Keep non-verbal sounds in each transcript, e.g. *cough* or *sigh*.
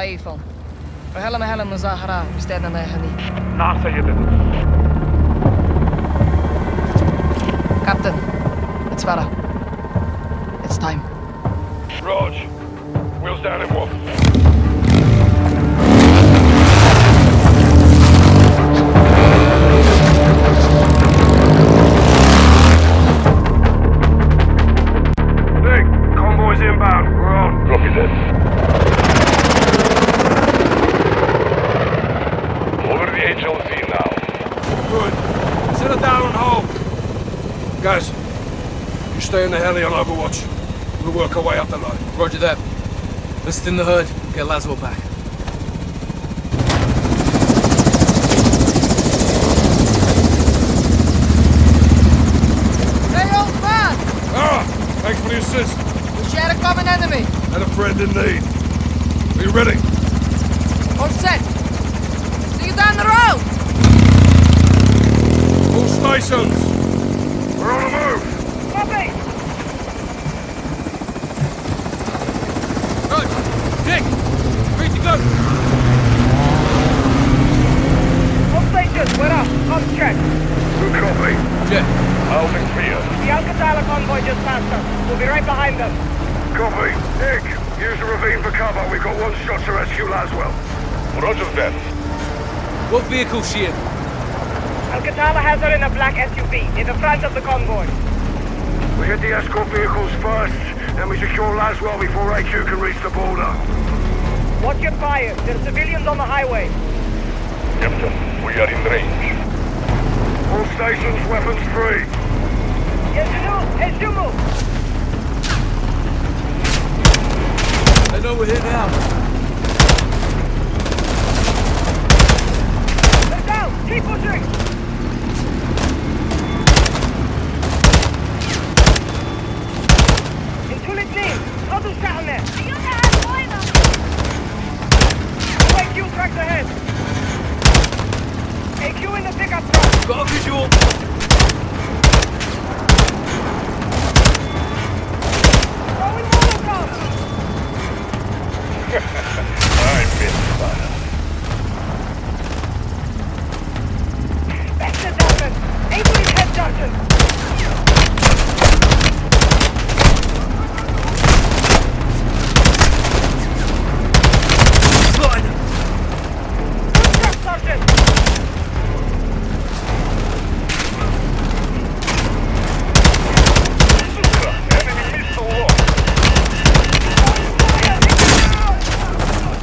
تمام شايفهم وهلا مهلا مظاهرة بستاذنا هني نعم سيدنا Captain, it's Farah. It's time. Raj, wheels down in Roger that. List in the hood. Get Laswell back. Hey, old man! Ah! Thanks for the assist. We share a common enemy. And a friend in need. Are you ready? All set. See you down the road! All stations. We're on the move. Copy! Rog! Dick! Ready to go! All stations, we're up. Comms check. Good copy. Jet. Holding clear. The Al-Qatala convoy just passed us. We'll be right behind them. Copy. Nick, use the ravine for cover. We've got one shot to rescue Laswell. Roger that. What vehicle's she in? Al-Qatala has her in a black SUV, in the front of the convoy. We hit the escort vehicles first, then we secure Laswell before AQ can reach the border. Watch your fire. There are civilians on the highway. Captain. We are in range. All stations weapons free. I know we're here now. Let down! Keep pushing! Others down there! Ayuda, fuego! Away, fuel tracks ahead! Pickup truck! Got a visual. Throwing Molotov! I missed fire. Back to Dalton! Aim for his head, Sergeant! Spotted him. Good truck, Sergeant! Enemy missile lost.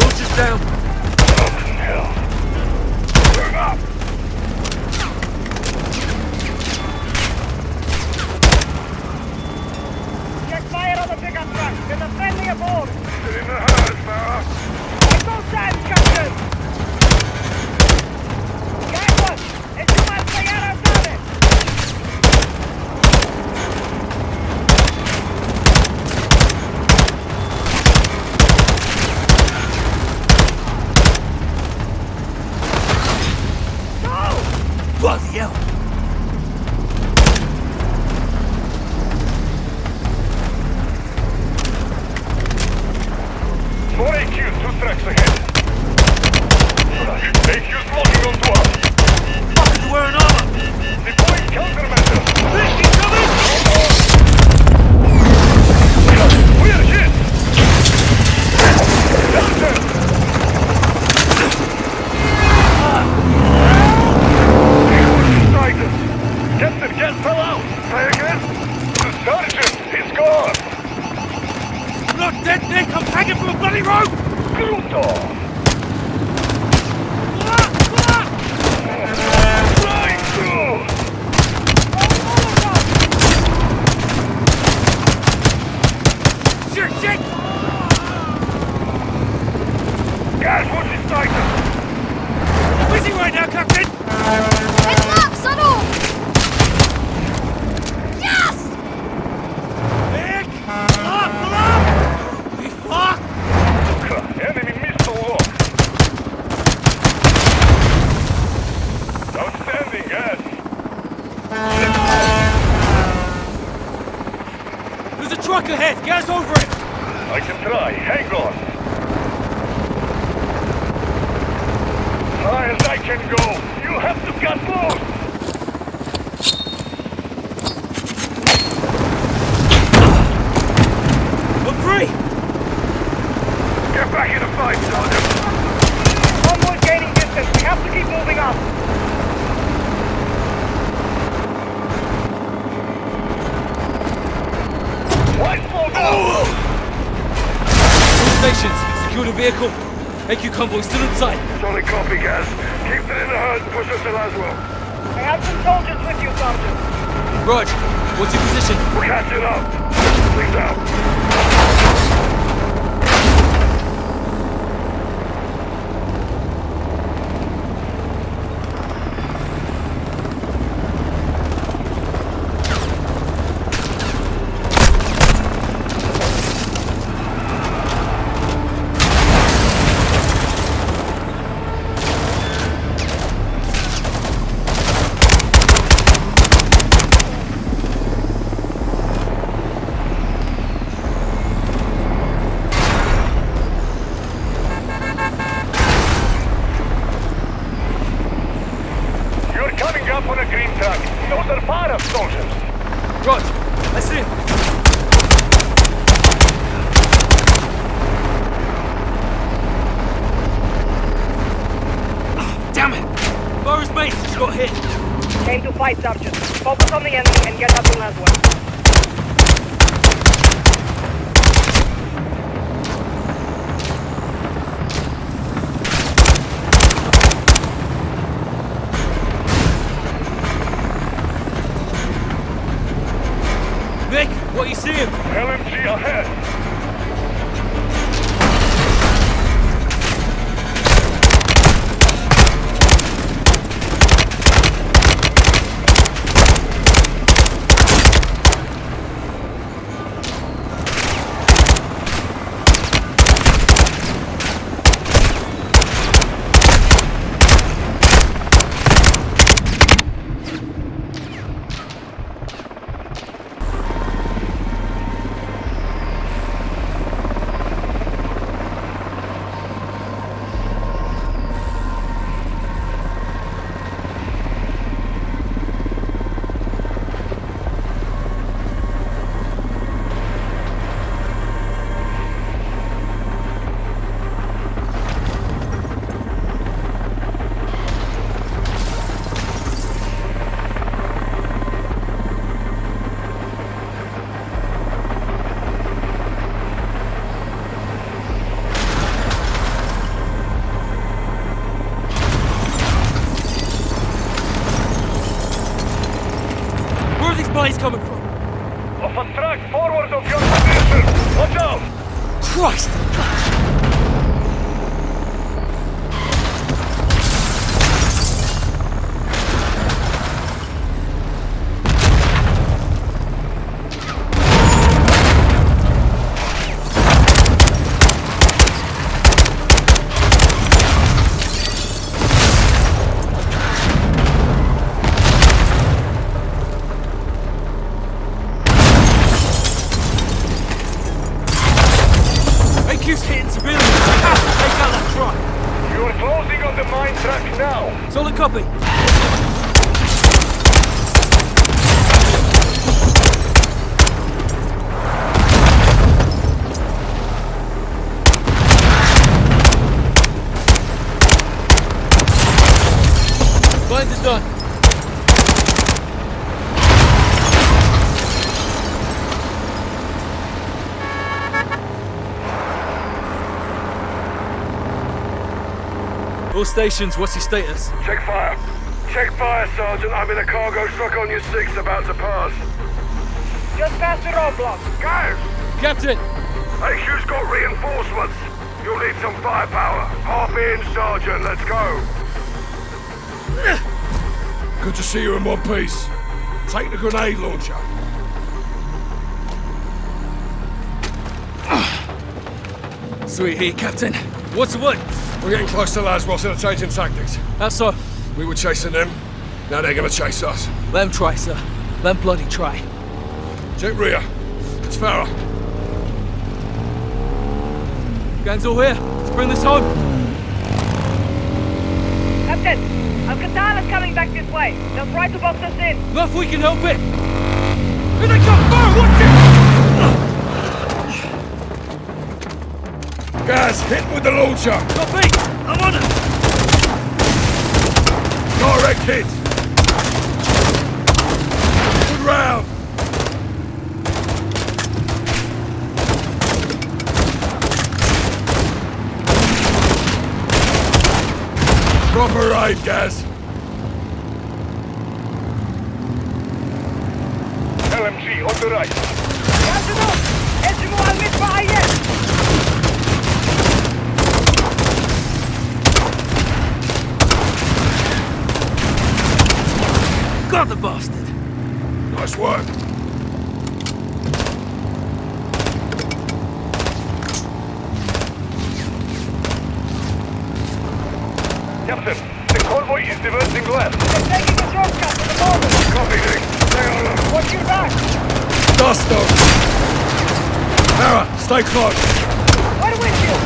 Launcher's down. Can go. You have to get. On three! Get back in the fight, Sergeant. Convoy gaining distance. We have to keep moving up. Why slow down? All stations, secure the vehicle. AQ convoy still in sight. Solid copy, Gaz. Keep it in the herd and push us to Laswell. I have some soldiers with you, Sergeant. Rog, what's your position? We're catching up. Please out. You're coming up on a green truck. Those are fire soldiers. Rog, I see Ah, Damn it! Boris base just got hit. Came to fight, Sergeant. Focus on the enemy and get us to Laswell. All stations, what's your status? Check fire. Check fire, Sergeant. I'm in a cargo truck on your six about to pass. Just past the roadblock. Guys, Captain! HQ's got reinforcements. You'll need some firepower. Hop in, Sergeant. Let's go. Good to see you in one piece. Take the grenade launcher. Sweet heat, Captain. What's the word? We're getting close to Laswell, so they're changing tactics. How so? We were chasing them. Now they're gonna chase us. Let 'em try, sir. Let 'em bloody try. Check rear. It's Farah. Gang's all here. Let's bring this home. Captain! Al-Qatala's coming back this way. They'll try to box us in. Not if we can help it! Here they come! Fire! Watch it! Gaz, hit with the launcher! Copy! I'm on it! Direct hit! Good round! Proper aid, Gaz. LMG on the right. Got the bastard! Nice work. Captain, the convoy is diverting left. They're taking a shortcut to the border. Copy, Nick. Stay on alert. Watch your back. Dust them! Mara, stay close. We're with you.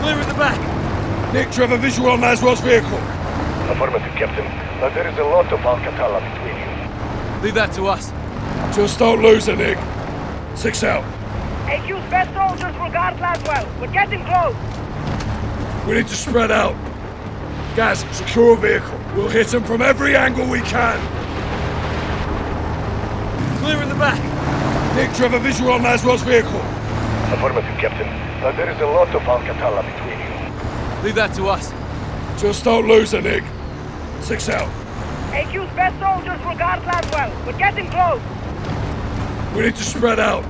Clear at the back! Nick, do you have a visual on Laswell's vehicle? Affirmative, Captain. Uh, there is a lot of Al-Qatala between you. Leave that to us. Just don't lose it, Nick. Six out. AQ's best soldiers will guard Laswell. We're getting close. We need to spread out. Gaz, secure a vehicle. We'll hit them from every angle we can. Clear in the back! Nick, do you have a visual on Laswell's vehicle? Affirmative, Captain. Uh, there is a lot of Al-Qatala between you. Leave that to us. Just don't lose her, Nick. Six out. AQ's best soldiers will guard Laswell. We're getting close. We need to spread out.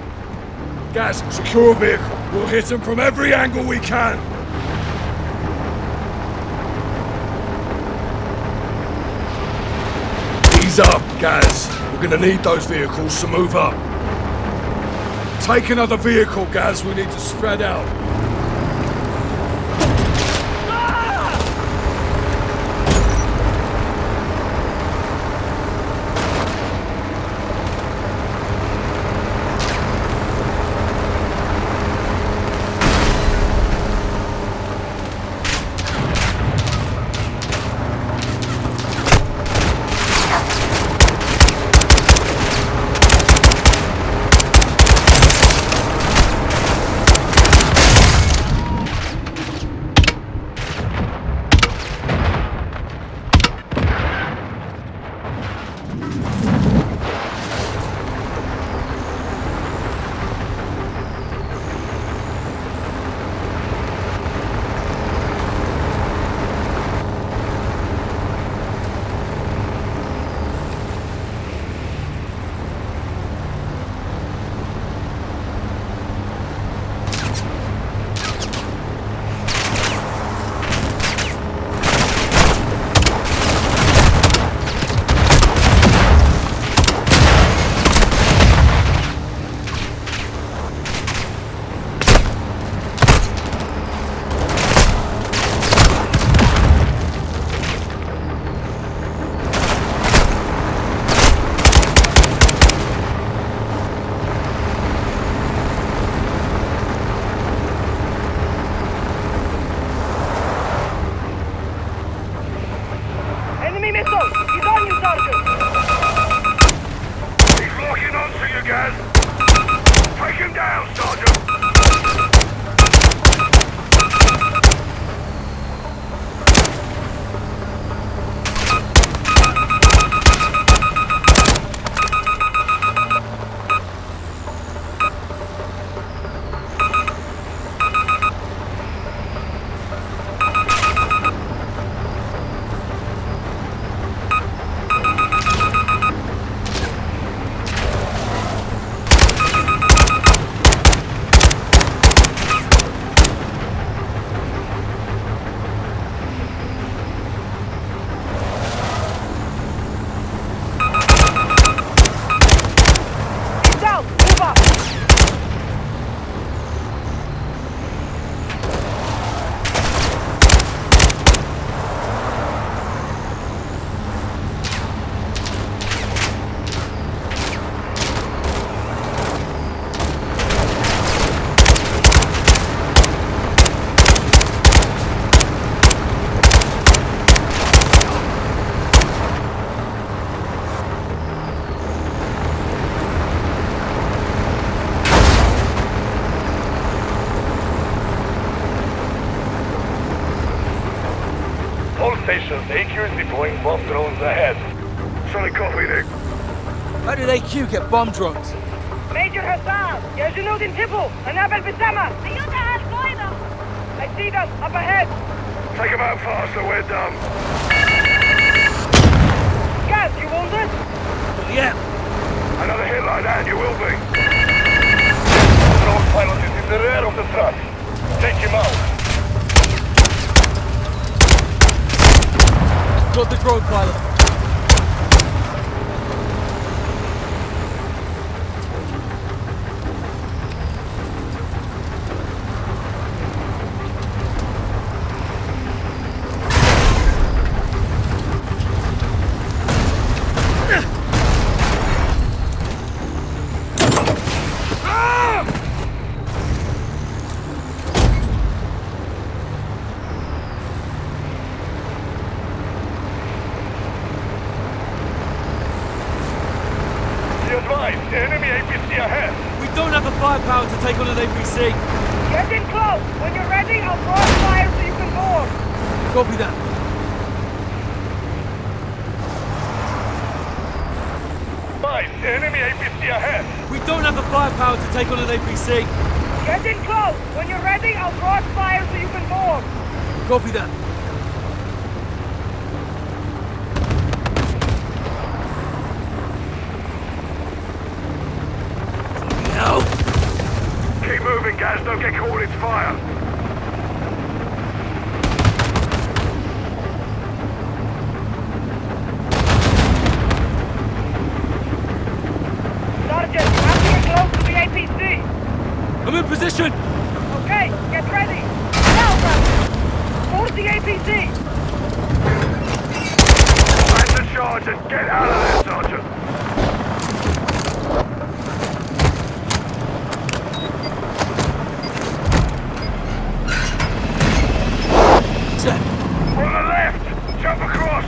Gaz, secure a vehicle. We'll hit them from every angle we can. Ease up, Gaz. We're gonna need those vehicles to move up. Take another vehicle, Gaz. We need to spread out. bomb dropped. Major Hassan, there's a load in Tibble, and Abel Bissama. I see them, up ahead. Take them out faster, we're done. Gaz, you wounded? Yeah. Another hit like that, you will be. Drone pilot is in the rear of the truck. Take him out. Got the drone pilot. Enemy ahead. We don't have the firepower to take on an APC. Get in close. When you're ready, I'll cross fire so you can board. Copy that. Advised, enemy APC ahead. We don't have the firepower to take on an APC. Get in close. When you're ready, I'll cross fire so you can board. Copy that. Bloody hell. Keep moving, guys. Don't get caught in its fire. Sergeant, you have to get close to the APC. I'm in position. Okay, get ready. Now, Sergeant. Board the APC. Plan to charge and get out of there, Sergeant. Set. On the left. Jump across.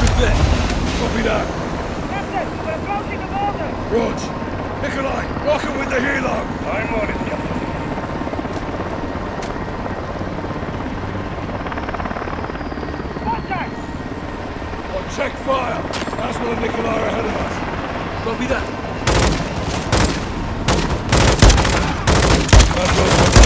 Good there. Copy that. Captain, we're approaching the border. Rog. Nikolai, with the helo. I'm on it, Captain. Contact. On check fire. Asmal and Nikolai are ahead of us. Copy that. Asmal's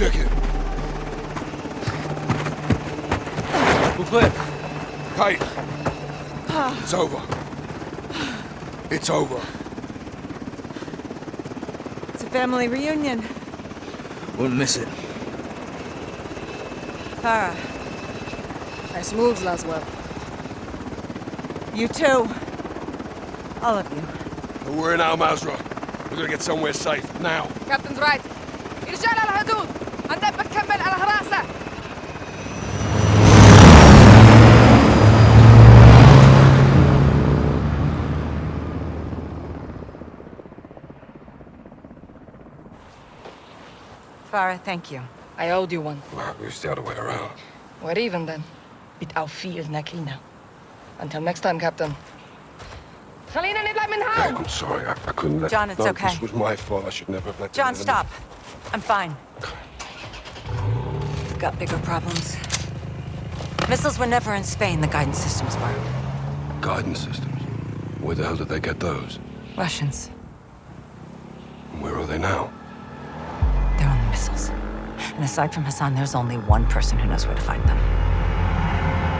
check it. Booklet. Kate. It's over. It's over. It's a family reunion. Wouldn't miss it. Farah. Nice moves, Laswell. You too. All of you. We're in Al Mazrah. We're gonna get somewhere safe, now. Captain's right. Irshad Farah, thank you. I owed you one. Well, it's the other way around. We're even then. Bit auf viel, Nakina. Until next time, Captain. Niet blijven Okay, houden! I'm sorry. I, I couldn't let... John, it's no, okay. This was my fault. I should never have let... John, the- stop. I'm fine. *sighs* We've got bigger problems. Missiles were never in Spain, the guidance systems were. Guidance systems. Where the hell did they get those? Russians. Where are they now? And aside from Hassan, there's only one person who knows where to find them.